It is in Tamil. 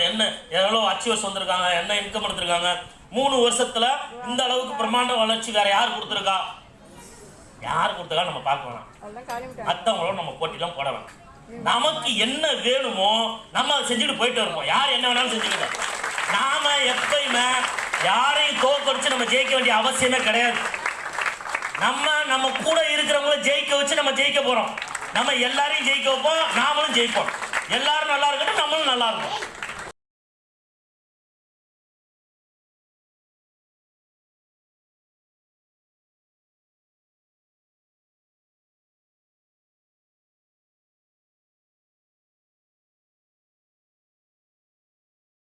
என்ன? எவ்வளோ அச்சீவர்ஸ் வந்திருக்காங்க? என்ன இன்கம் எடுத்திருக்காங்க? மூணு வருஷத்துல இந்த அளவுக்கு பிரம்மாண்ட வளர்ச்சி வேற யார் கொடுத்துருக்கா? யார் கொடுத்துருக்கா? நம்ம பார்க்க வேணாம். மற்றவங்களோட நம்ம போட்டிலாம் போட வேணாம். நமக்கு என்ன வேணுமோ நம்ம அதை செஞ்சுட்டு போயிட்டு வருவோம். யார் என்ன வேணாலும் செஞ்சுக்கிட்டோம் நாம எப்பயுமே யாரையும் தோக்கடிச்சு நம்ம ஜெயிக்க வேண்டிய அவசியமே கிடையாது. நம்ம நம்ம கூட இருக்கிறவங்கள ஜெயிக்க வச்சு நம்ம ஜெயிக்க போறோம். நம்ம எல்லாரையும் ஜெயிக்க வைப்போம் நாமளும் ஜெயிப்போம். எல்லாரும் நல்லா இருக்கட்டும் நம்மளும் நல்லா இருக்கும்.